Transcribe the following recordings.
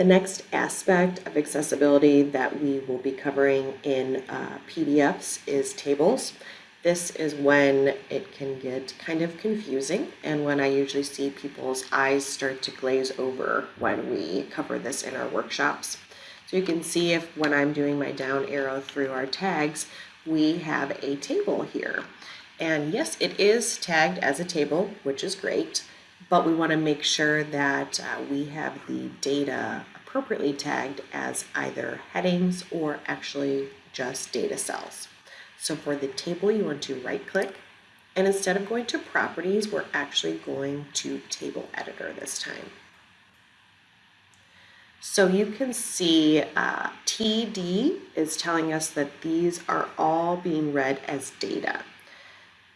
The next aspect of accessibility that we will be covering in uh, PDFs is tables. This is when it can get kind of confusing and when I usually see people's eyes start to glaze over when we cover this in our workshops. So you can see if when I'm doing my down arrow through our tags, we have a table here. And yes, it is tagged as a table, which is great, but we wanna make sure that uh, we have the data appropriately tagged as either headings or actually just data cells. So for the table, you want to right click and instead of going to properties, we're actually going to table editor this time. So you can see uh, TD is telling us that these are all being read as data.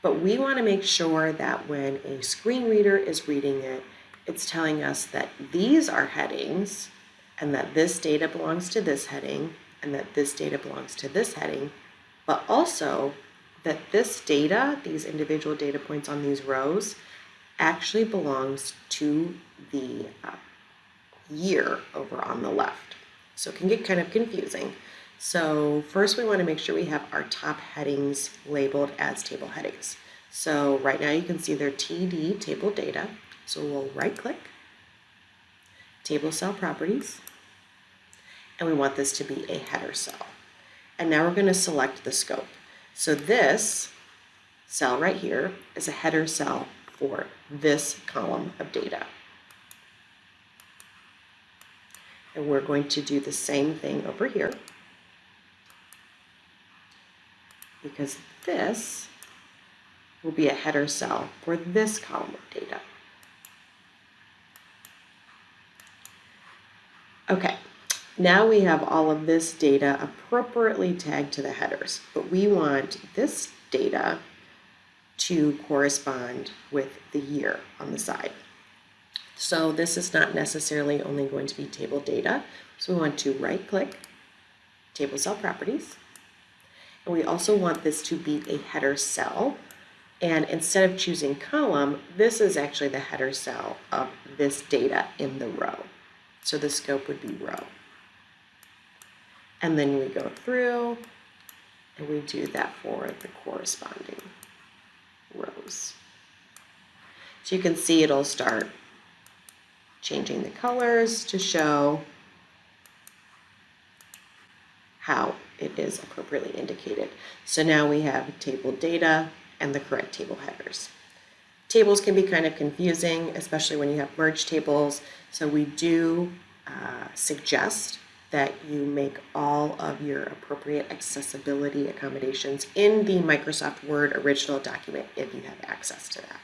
But we want to make sure that when a screen reader is reading it, it's telling us that these are headings and that this data belongs to this heading and that this data belongs to this heading but also that this data, these individual data points on these rows, actually belongs to the uh, year over on the left. So it can get kind of confusing. So first we want to make sure we have our top headings labeled as table headings. So right now you can see they're TD table data. So we'll right click, table cell properties, and we want this to be a header cell. And now we're going to select the scope. So this cell right here is a header cell for this column of data. And we're going to do the same thing over here because this will be a header cell for this column of data. Okay, now we have all of this data appropriately tagged to the headers, but we want this data to correspond with the year on the side. So this is not necessarily only going to be table data. So we want to right click, table cell properties. We also want this to be a header cell. And instead of choosing column, this is actually the header cell of this data in the row. So the scope would be row. And then we go through and we do that for the corresponding rows. So you can see it'll start changing the colors to show how it is appropriately indicated. So now we have table data and the correct table headers. Tables can be kind of confusing, especially when you have merge tables. So we do uh, suggest that you make all of your appropriate accessibility accommodations in the Microsoft Word original document if you have access to that.